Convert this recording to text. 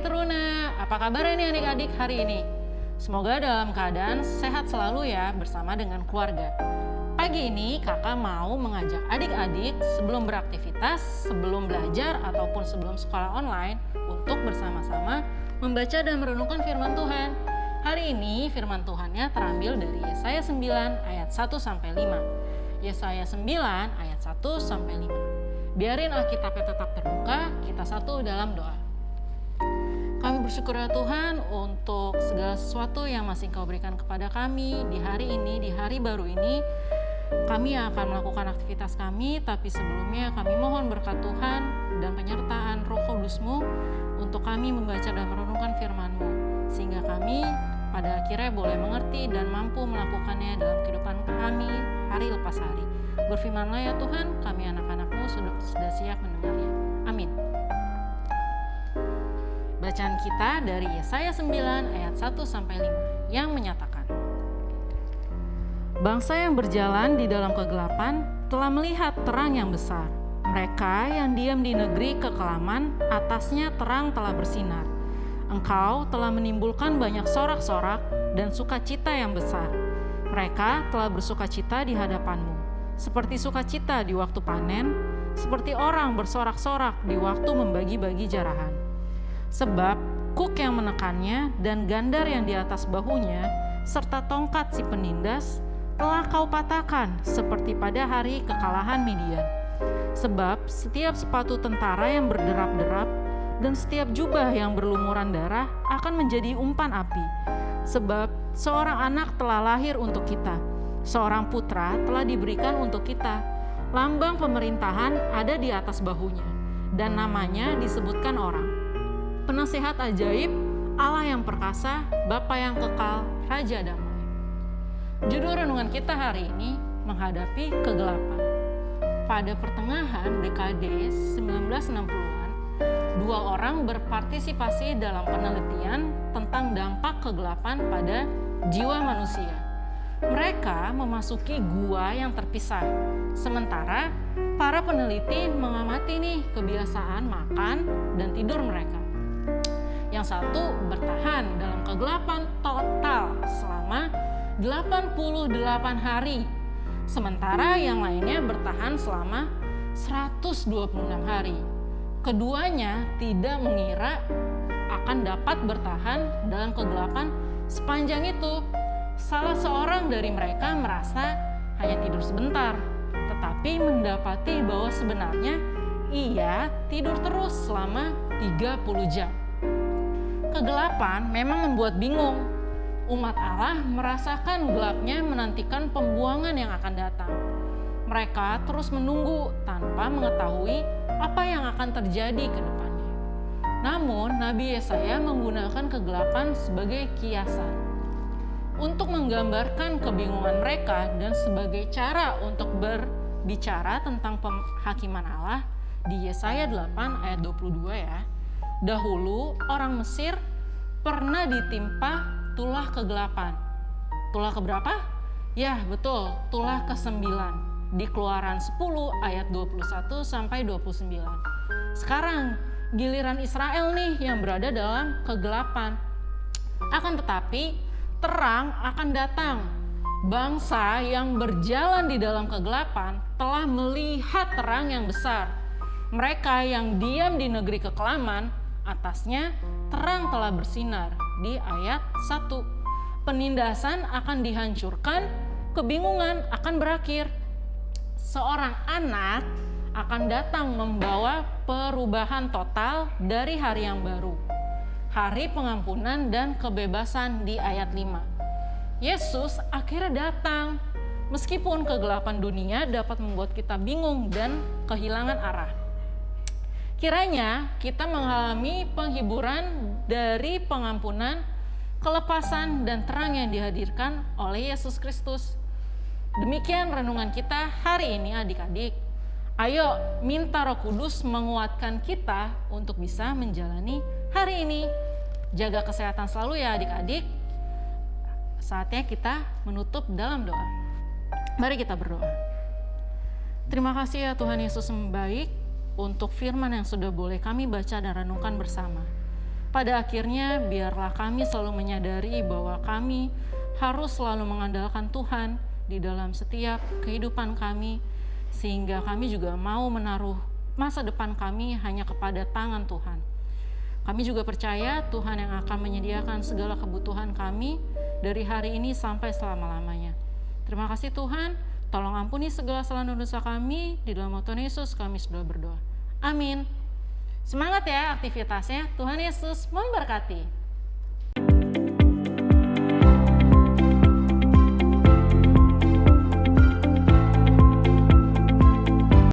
Teruna, apa kabar nih adik-adik hari ini? Semoga dalam keadaan sehat selalu ya bersama dengan keluarga. Pagi ini kakak mau mengajak adik-adik sebelum beraktivitas, sebelum belajar ataupun sebelum sekolah online untuk bersama-sama membaca dan merenungkan firman Tuhan. Hari ini firman Tuhannya terambil dari Yesaya 9 ayat 1 sampai 5. Yesaya 9 ayat 1 sampai 5. Biarin Alkitabnya tetap terbuka, kita satu dalam doa. Kami bersyukur ya Tuhan untuk segala sesuatu yang masih Kau berikan kepada kami di hari ini, di hari baru ini. Kami akan melakukan aktivitas kami, tapi sebelumnya kami mohon berkat Tuhan dan penyertaan roh kudusmu untuk kami membaca dan merenungkan firman-Mu. Sehingga kami pada akhirnya boleh mengerti dan mampu melakukannya dalam kehidupan kami hari lepas hari. Berfirmanlah ya Tuhan, kami anak-anakmu sudah, sudah siap mendengarnya. Kita dari Yesaya 9 ayat 1 sampai 5 yang menyatakan Bangsa yang berjalan di dalam kegelapan telah melihat terang yang besar. Mereka yang diam di negeri kekelaman, atasnya terang telah bersinar. Engkau telah menimbulkan banyak sorak-sorak dan sukacita yang besar. Mereka telah bersukacita di hadapanmu, seperti sukacita di waktu panen, seperti orang bersorak-sorak di waktu membagi-bagi jarahan. Sebab kuk yang menekannya dan gandar yang di atas bahunya, serta tongkat si penindas, telah kau patahkan seperti pada hari kekalahan Midian. Sebab setiap sepatu tentara yang berderap-derap dan setiap jubah yang berlumuran darah akan menjadi umpan api. Sebab seorang anak telah lahir untuk kita, seorang putra telah diberikan untuk kita. Lambang pemerintahan ada di atas bahunya, dan namanya disebutkan orang. Penasehat ajaib, Allah yang perkasa, Bapa yang kekal, Raja damai. Judul renungan kita hari ini menghadapi kegelapan. Pada pertengahan dekade 1960-an, dua orang berpartisipasi dalam penelitian tentang dampak kegelapan pada jiwa manusia. Mereka memasuki gua yang terpisah, sementara para peneliti mengamati nih kebiasaan makan dan tidur mereka. Yang satu bertahan dalam kegelapan total selama 88 hari, sementara yang lainnya bertahan selama 126 hari. Keduanya tidak mengira akan dapat bertahan dalam kegelapan sepanjang itu. Salah seorang dari mereka merasa hanya tidur sebentar, tetapi mendapati bahwa sebenarnya ia tidur terus selama 30 jam. Kegelapan memang membuat bingung, umat Allah merasakan gelapnya menantikan pembuangan yang akan datang. Mereka terus menunggu tanpa mengetahui apa yang akan terjadi ke depannya. Namun, Nabi Yesaya menggunakan kegelapan sebagai kiasan untuk menggambarkan kebingungan mereka dan sebagai cara untuk berbicara tentang penghakiman Allah di Yesaya 8 ayat 22 ya. Dahulu orang Mesir pernah ditimpa tulah kegelapan. Tulah keberapa? Ya, betul, tulah ke-9 di Keluaran 10 ayat 21 sampai 29. Sekarang giliran Israel nih yang berada dalam kegelapan. Akan tetapi terang akan datang. Bangsa yang berjalan di dalam kegelapan telah melihat terang yang besar. Mereka yang diam di negeri kekelaman, atasnya terang telah bersinar di ayat 1. Penindasan akan dihancurkan, kebingungan akan berakhir. Seorang anak akan datang membawa perubahan total dari hari yang baru. Hari pengampunan dan kebebasan di ayat 5. Yesus akhirnya datang meskipun kegelapan dunia dapat membuat kita bingung dan kehilangan arah. Kiranya kita mengalami penghiburan dari pengampunan, kelepasan, dan terang yang dihadirkan oleh Yesus Kristus. Demikian renungan kita hari ini adik-adik. Ayo minta roh kudus menguatkan kita untuk bisa menjalani hari ini. Jaga kesehatan selalu ya adik-adik. Saatnya kita menutup dalam doa. Mari kita berdoa. Terima kasih ya Tuhan Yesus yang baik untuk firman yang sudah boleh kami baca dan renungkan bersama. Pada akhirnya, biarlah kami selalu menyadari bahwa kami harus selalu mengandalkan Tuhan di dalam setiap kehidupan kami, sehingga kami juga mau menaruh masa depan kami hanya kepada tangan Tuhan. Kami juga percaya Tuhan yang akan menyediakan segala kebutuhan kami dari hari ini sampai selama-lamanya. Terima kasih Tuhan, tolong ampuni segala salah dosa kami, di dalam Tuhan Yesus kami sudah berdoa. Amin. Semangat ya aktivitasnya, Tuhan Yesus memberkati.